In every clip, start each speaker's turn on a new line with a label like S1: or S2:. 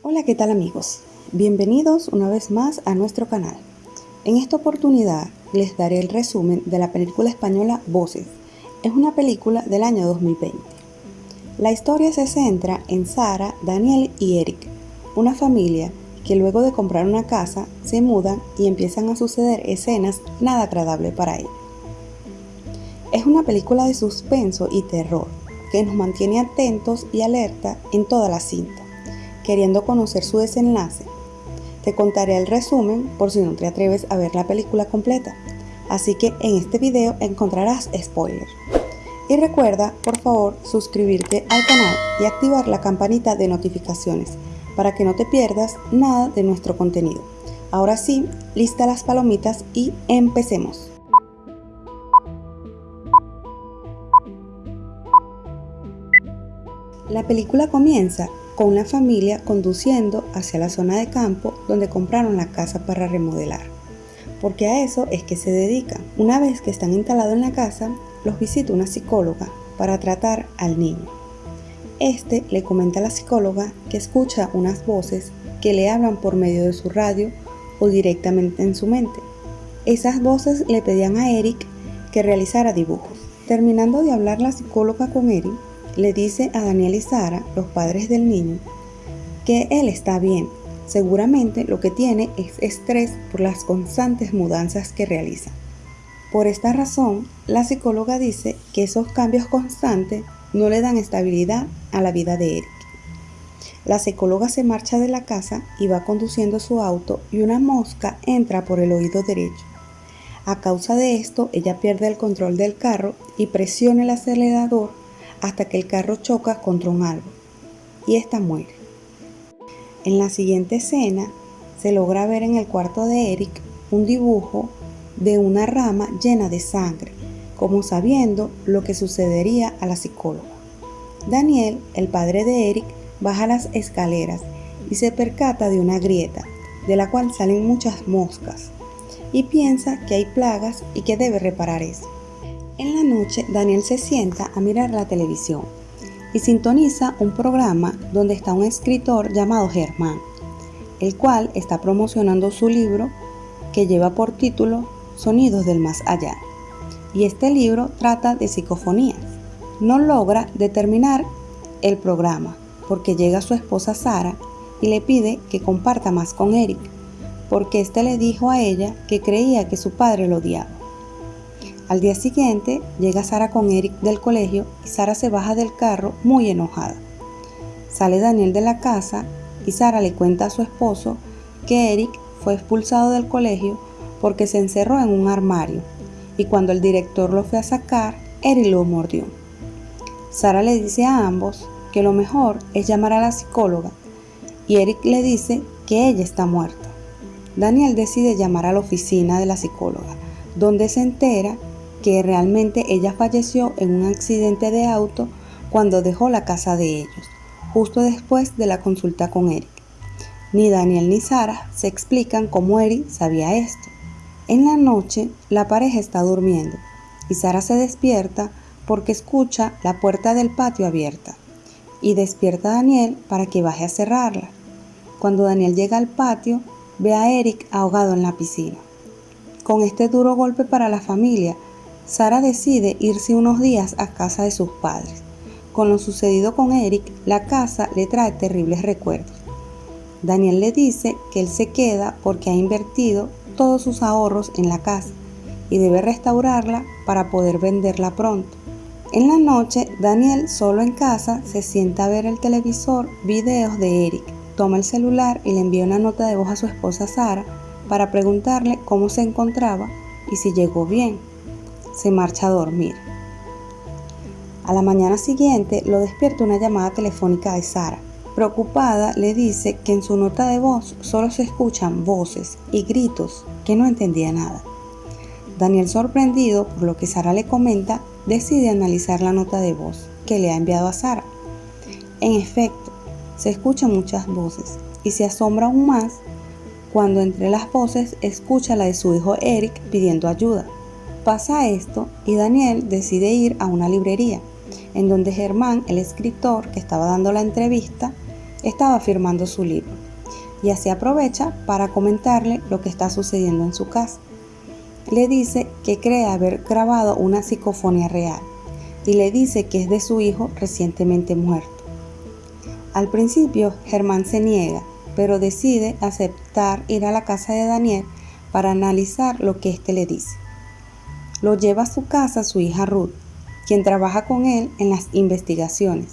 S1: Hola, ¿qué tal amigos? Bienvenidos una vez más a nuestro canal. En esta oportunidad les daré el resumen de la película española Voces. Es una película del año 2020. La historia se centra en Sara, Daniel y Eric, una familia que luego de comprar una casa se mudan y empiezan a suceder escenas nada agradables para ellos. Es una película de suspenso y terror que nos mantiene atentos y alerta en toda la cinta, queriendo conocer su desenlace. Te contaré el resumen por si no te atreves a ver la película completa, así que en este video encontrarás spoilers. Y recuerda, por favor, suscribirte al canal y activar la campanita de notificaciones para que no te pierdas nada de nuestro contenido. Ahora sí, lista las palomitas y empecemos. La película comienza con una familia conduciendo hacia la zona de campo donde compraron la casa para remodelar, porque a eso es que se dedican. Una vez que están instalados en la casa, los visita una psicóloga para tratar al niño. Este le comenta a la psicóloga que escucha unas voces que le hablan por medio de su radio o directamente en su mente. Esas voces le pedían a Eric que realizara dibujos. Terminando de hablar la psicóloga con Eric, le dice a Daniel y Sara, los padres del niño, que él está bien. Seguramente lo que tiene es estrés por las constantes mudanzas que realiza. Por esta razón, la psicóloga dice que esos cambios constantes no le dan estabilidad a la vida de Eric. La psicóloga se marcha de la casa y va conduciendo su auto y una mosca entra por el oído derecho. A causa de esto, ella pierde el control del carro y presiona el acelerador hasta que el carro choca contra un árbol y ésta muere. En la siguiente escena se logra ver en el cuarto de Eric un dibujo de una rama llena de sangre, como sabiendo lo que sucedería a la psicóloga. Daniel, el padre de Eric, baja las escaleras y se percata de una grieta, de la cual salen muchas moscas, y piensa que hay plagas y que debe reparar eso. En la noche, Daniel se sienta a mirar la televisión y sintoniza un programa donde está un escritor llamado Germán, el cual está promocionando su libro que lleva por título Sonidos del Más Allá. Y este libro trata de psicofonías. No logra determinar el programa porque llega su esposa Sara y le pide que comparta más con Eric, porque éste le dijo a ella que creía que su padre lo odiaba. Al día siguiente llega Sara con Eric del colegio y Sara se baja del carro muy enojada. Sale Daniel de la casa y Sara le cuenta a su esposo que Eric fue expulsado del colegio porque se encerró en un armario y cuando el director lo fue a sacar, Eric lo mordió. Sara le dice a ambos que lo mejor es llamar a la psicóloga y Eric le dice que ella está muerta. Daniel decide llamar a la oficina de la psicóloga, donde se entera que realmente ella falleció en un accidente de auto cuando dejó la casa de ellos, justo después de la consulta con Eric. Ni Daniel ni Sara se explican cómo Eric sabía esto. En la noche, la pareja está durmiendo y Sara se despierta porque escucha la puerta del patio abierta y despierta a Daniel para que baje a cerrarla. Cuando Daniel llega al patio, ve a Eric ahogado en la piscina. Con este duro golpe para la familia, Sara decide irse unos días a casa de sus padres. Con lo sucedido con Eric, la casa le trae terribles recuerdos. Daniel le dice que él se queda porque ha invertido todos sus ahorros en la casa y debe restaurarla para poder venderla pronto. En la noche, Daniel, solo en casa, se sienta a ver el televisor videos de Eric. Toma el celular y le envía una nota de voz a su esposa Sara para preguntarle cómo se encontraba y si llegó bien se marcha a dormir. A la mañana siguiente lo despierta una llamada telefónica de Sara. Preocupada, le dice que en su nota de voz solo se escuchan voces y gritos que no entendía nada. Daniel, sorprendido por lo que Sara le comenta, decide analizar la nota de voz que le ha enviado a Sara. En efecto, se escuchan muchas voces y se asombra aún más cuando entre las voces escucha la de su hijo Eric pidiendo ayuda. Pasa esto y Daniel decide ir a una librería, en donde Germán, el escritor que estaba dando la entrevista, estaba firmando su libro y así aprovecha para comentarle lo que está sucediendo en su casa. Le dice que cree haber grabado una psicofonía real y le dice que es de su hijo recientemente muerto. Al principio, Germán se niega, pero decide aceptar ir a la casa de Daniel para analizar lo que éste le dice. Lo lleva a su casa su hija Ruth, quien trabaja con él en las investigaciones.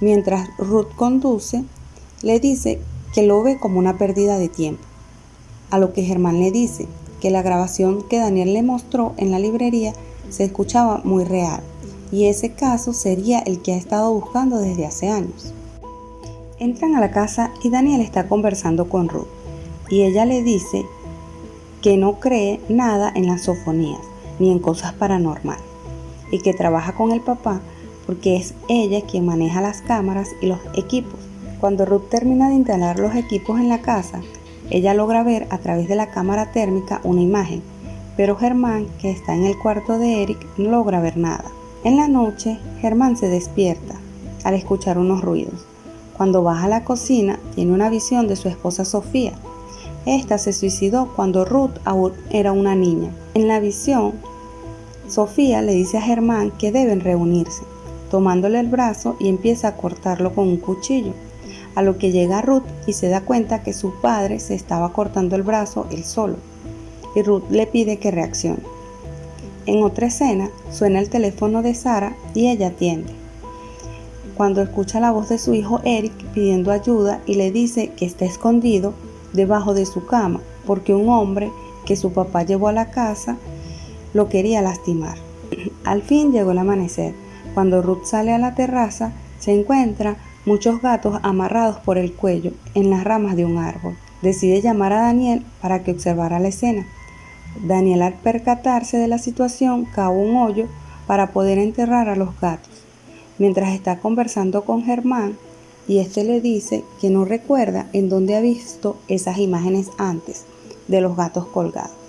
S1: Mientras Ruth conduce, le dice que lo ve como una pérdida de tiempo. A lo que Germán le dice que la grabación que Daniel le mostró en la librería se escuchaba muy real y ese caso sería el que ha estado buscando desde hace años. Entran a la casa y Daniel está conversando con Ruth y ella le dice que no cree nada en las sofonías ni en cosas paranormales y que trabaja con el papá porque es ella quien maneja las cámaras y los equipos. Cuando Ruth termina de instalar los equipos en la casa, ella logra ver a través de la cámara térmica una imagen, pero Germán, que está en el cuarto de Eric, no logra ver nada. En la noche, Germán se despierta al escuchar unos ruidos cuando baja a la cocina, tiene una visión de su esposa Sofía. Esta se suicidó cuando Ruth aún era una niña. En la visión, Sofía le dice a Germán que deben reunirse, tomándole el brazo y empieza a cortarlo con un cuchillo. A lo que llega Ruth y se da cuenta que su padre se estaba cortando el brazo él solo. Y Ruth le pide que reaccione. En otra escena, suena el teléfono de Sara y ella atiende cuando escucha la voz de su hijo Eric pidiendo ayuda y le dice que está escondido debajo de su cama porque un hombre que su papá llevó a la casa lo quería lastimar. Al fin llegó el amanecer. Cuando Ruth sale a la terraza, se encuentra muchos gatos amarrados por el cuello en las ramas de un árbol. Decide llamar a Daniel para que observara la escena. Daniel al percatarse de la situación cava un hoyo para poder enterrar a los gatos mientras está conversando con Germán y este le dice que no recuerda en dónde ha visto esas imágenes antes de los gatos colgados.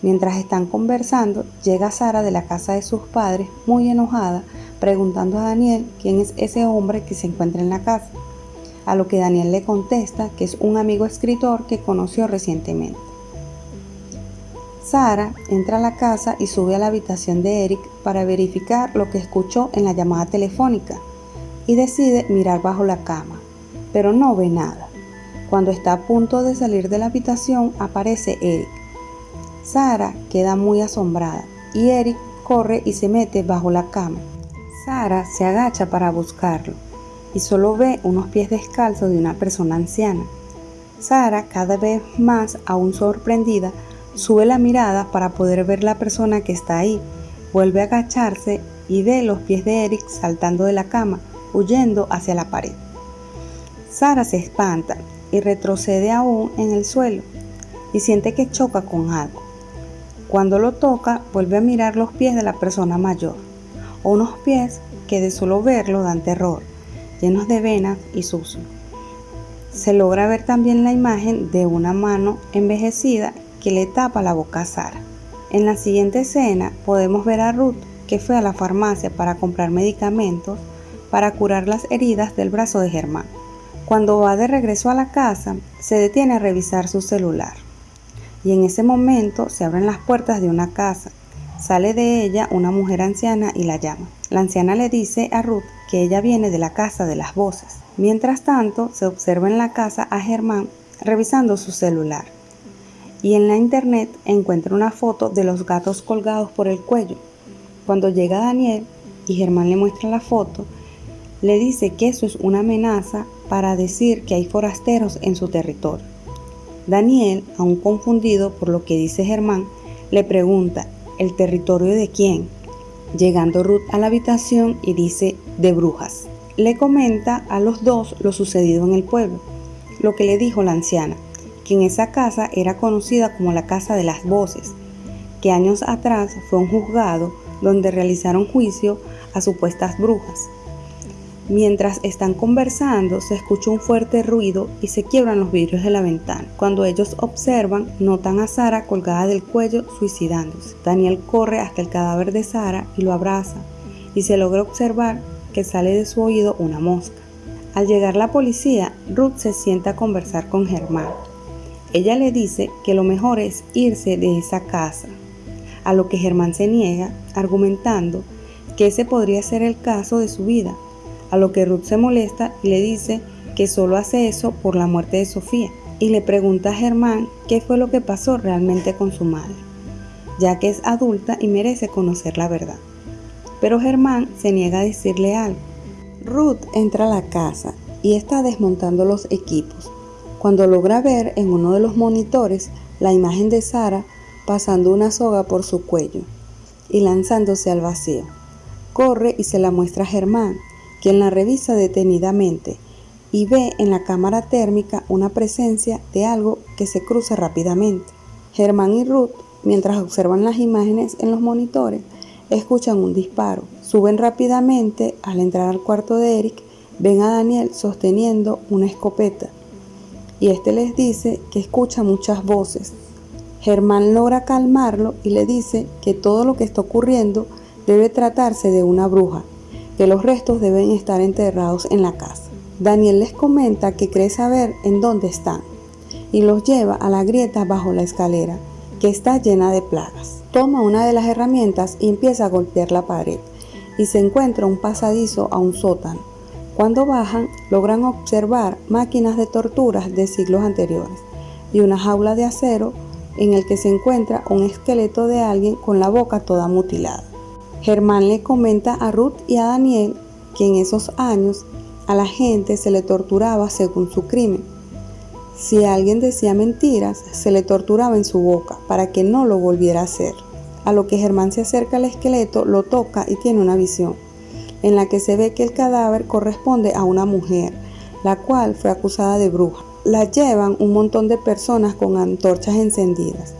S1: Mientras están conversando, llega Sara de la casa de sus padres muy enojada, preguntando a Daniel quién es ese hombre que se encuentra en la casa, a lo que Daniel le contesta que es un amigo escritor que conoció recientemente. Sara entra a la casa y sube a la habitación de Eric para verificar lo que escuchó en la llamada telefónica y decide mirar bajo la cama, pero no ve nada. Cuando está a punto de salir de la habitación aparece Eric. Sara queda muy asombrada y Eric corre y se mete bajo la cama. Sara se agacha para buscarlo y solo ve unos pies descalzos de una persona anciana. Sara, cada vez más aún sorprendida, Sube la mirada para poder ver la persona que está ahí. Vuelve a agacharse y ve los pies de Eric saltando de la cama, huyendo hacia la pared. Sara se espanta y retrocede aún en el suelo y siente que choca con algo. Cuando lo toca, vuelve a mirar los pies de la persona mayor, unos pies que de solo verlo dan terror, llenos de venas y sucios. Se logra ver también la imagen de una mano envejecida que le tapa la boca a Sara. En la siguiente escena podemos ver a Ruth que fue a la farmacia para comprar medicamentos para curar las heridas del brazo de Germán. Cuando va de regreso a la casa, se detiene a revisar su celular. Y en ese momento se abren las puertas de una casa. Sale de ella una mujer anciana y la llama. La anciana le dice a Ruth que ella viene de la casa de las voces. Mientras tanto, se observa en la casa a Germán revisando su celular y en la internet encuentra una foto de los gatos colgados por el cuello. Cuando llega Daniel y Germán le muestra la foto, le dice que eso es una amenaza para decir que hay forasteros en su territorio. Daniel, aún confundido por lo que dice Germán, le pregunta, ¿el territorio de quién? Llegando Ruth a la habitación y dice, de brujas. Le comenta a los dos lo sucedido en el pueblo, lo que le dijo la anciana que en esa casa era conocida como la Casa de las Voces, que años atrás fue un juzgado donde realizaron juicio a supuestas brujas. Mientras están conversando, se escucha un fuerte ruido y se quiebran los vidrios de la ventana. Cuando ellos observan, notan a Sara colgada del cuello suicidándose. Daniel corre hasta el cadáver de Sara y lo abraza, y se logra observar que sale de su oído una mosca. Al llegar la policía, Ruth se sienta a conversar con Germán. Ella le dice que lo mejor es irse de esa casa, a lo que Germán se niega, argumentando que ese podría ser el caso de su vida, a lo que Ruth se molesta y le dice que solo hace eso por la muerte de Sofía, y le pregunta a Germán qué fue lo que pasó realmente con su madre, ya que es adulta y merece conocer la verdad. Pero Germán se niega a decirle algo. Ruth entra a la casa y está desmontando los equipos, cuando logra ver en uno de los monitores la imagen de Sara pasando una soga por su cuello y lanzándose al vacío. Corre y se la muestra a Germán, quien la revisa detenidamente y ve en la cámara térmica una presencia de algo que se cruza rápidamente. Germán y Ruth, mientras observan las imágenes en los monitores, escuchan un disparo. Suben rápidamente, al entrar al cuarto de Eric, ven a Daniel sosteniendo una escopeta y este les dice que escucha muchas voces. Germán logra calmarlo y le dice que todo lo que está ocurriendo debe tratarse de una bruja, que los restos deben estar enterrados en la casa. Daniel les comenta que cree saber en dónde están y los lleva a la grieta bajo la escalera, que está llena de plagas. Toma una de las herramientas y empieza a golpear la pared y se encuentra un pasadizo a un sótano. Cuando bajan, logran observar máquinas de torturas de siglos anteriores y una jaula de acero en el que se encuentra un esqueleto de alguien con la boca toda mutilada. Germán le comenta a Ruth y a Daniel que en esos años a la gente se le torturaba según su crimen. Si alguien decía mentiras, se le torturaba en su boca para que no lo volviera a hacer. A lo que Germán se acerca al esqueleto, lo toca y tiene una visión, en la que se ve que el cadáver corresponde a una mujer, la cual fue acusada de bruja. La llevan un montón de personas con antorchas encendidas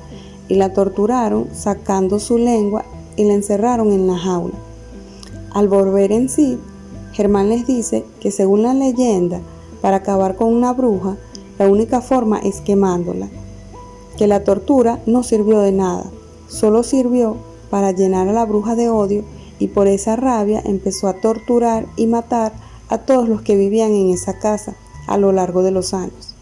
S1: y la torturaron sacando su lengua y la encerraron en la jaula. Al volver en sí, Germán les dice que según la leyenda, para acabar con una bruja, la única forma es quemándola, que la tortura no sirvió de nada, solo sirvió para llenar a la bruja de odio y por esa rabia empezó a torturar y matar a todos los que vivían en esa casa a lo largo de los años.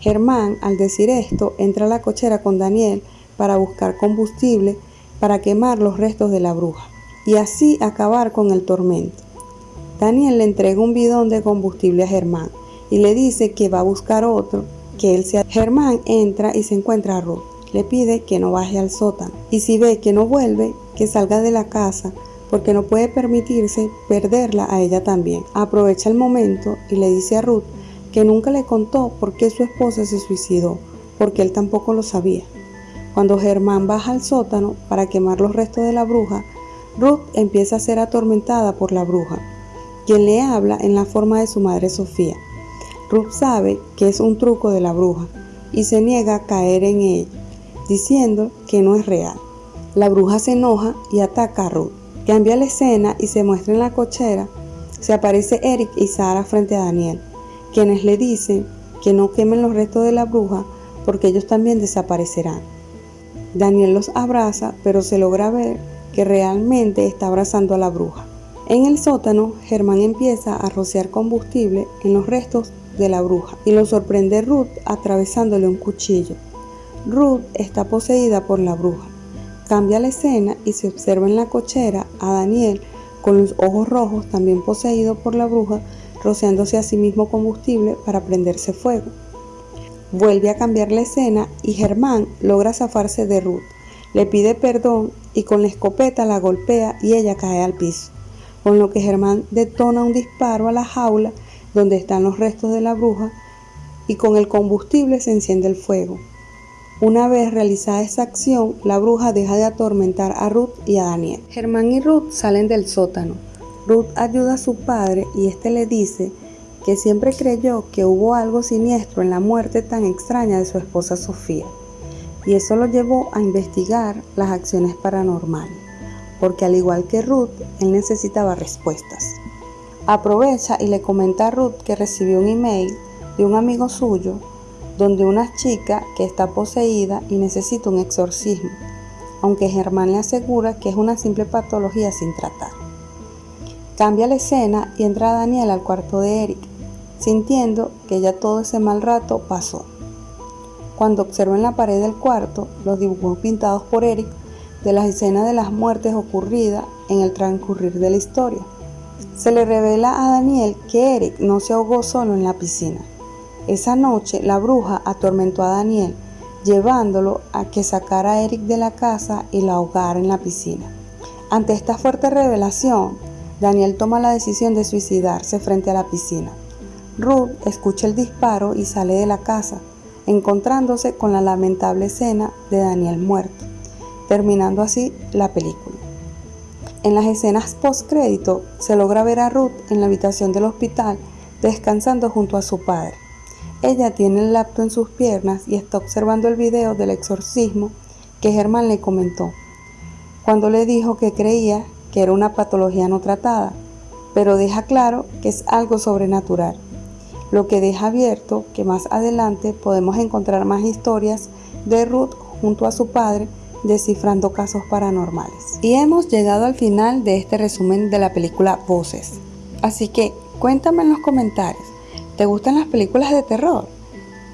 S1: Germán, al decir esto, entra a la cochera con Daniel para buscar combustible para quemar los restos de la bruja y así acabar con el tormento. Daniel le entrega un bidón de combustible a Germán y le dice que va a buscar otro, que él sea. Germán entra y se encuentra a Ruth. Le pide que no baje al sótano y si ve que no vuelve, que salga de la casa porque no puede permitirse perderla a ella también. Aprovecha el momento y le dice a Ruth que nunca le contó por qué su esposa se suicidó, porque él tampoco lo sabía. Cuando Germán baja al sótano para quemar los restos de la bruja, Ruth empieza a ser atormentada por la bruja quien le habla en la forma de su madre Sofía. Ruth sabe que es un truco de la bruja y se niega a caer en ella, diciendo que no es real. La bruja se enoja y ataca a Ruth. Cambia la escena y se muestra en la cochera. Se aparece Eric y Sara frente a Daniel, quienes le dicen que no quemen los restos de la bruja porque ellos también desaparecerán. Daniel los abraza, pero se logra ver que realmente está abrazando a la bruja. En el sótano, Germán empieza a rociar combustible en los restos de la bruja y lo sorprende Ruth atravesándole un cuchillo. Ruth está poseída por la bruja. Cambia la escena y se observa en la cochera a Daniel con los ojos rojos también poseído por la bruja rociándose a sí mismo combustible para prenderse fuego. Vuelve a cambiar la escena y Germán logra zafarse de Ruth. Le pide perdón y con la escopeta la golpea y ella cae al piso con lo que Germán detona un disparo a la jaula donde están los restos de la bruja y con el combustible se enciende el fuego. Una vez realizada esa acción, la bruja deja de atormentar a Ruth y a Daniel. Germán y Ruth salen del sótano. Ruth ayuda a su padre y este le dice que siempre creyó que hubo algo siniestro en la muerte tan extraña de su esposa Sofía, y eso lo llevó a investigar las acciones paranormales porque al igual que Ruth, él necesitaba respuestas. Aprovecha y le comenta a Ruth que recibió un email de un amigo suyo donde una chica que está poseída y necesita un exorcismo, aunque Germán le asegura que es una simple patología sin tratar. Cambia la escena y entra Daniel al cuarto de Eric. Sintiendo que ya todo ese mal rato pasó. Cuando observó en la pared del cuarto los dibujos pintados por Eric de las escenas de las muertes ocurridas en el transcurrir de la historia, se le revela a Daniel que Eric no se ahogó solo en la piscina. Esa noche la bruja atormentó a Daniel, llevándolo a que sacara a Eric de la casa y la ahogara en la piscina. Ante esta fuerte revelación, Daniel toma la decisión de suicidarse frente a la piscina. Ruth escucha el disparo y sale de la casa, encontrándose con la lamentable escena de Daniel muerto, terminando así la película. En las escenas post-crédito se logra ver a Ruth en la habitación del hospital descansando junto a su padre. Ella tiene el laptop en sus piernas y está observando el video del exorcismo que Germán le comentó, cuando le dijo que creía que era una patología no tratada, pero deja claro que es algo sobrenatural lo que deja abierto que más adelante podemos encontrar más historias de Ruth junto a su padre descifrando casos paranormales. Y hemos llegado al final de este resumen de la película Voces. Así que cuéntame en los comentarios, ¿te gustan las películas de terror?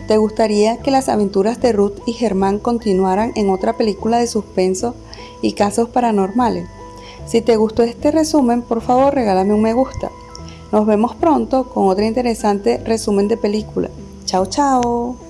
S1: ¿Te gustaría que las aventuras de Ruth y Germán continuaran en otra película de suspenso y casos paranormales? Si te gustó este resumen, por favor regálame un me gusta. Nos vemos pronto con otro interesante resumen de película. Chao, chao.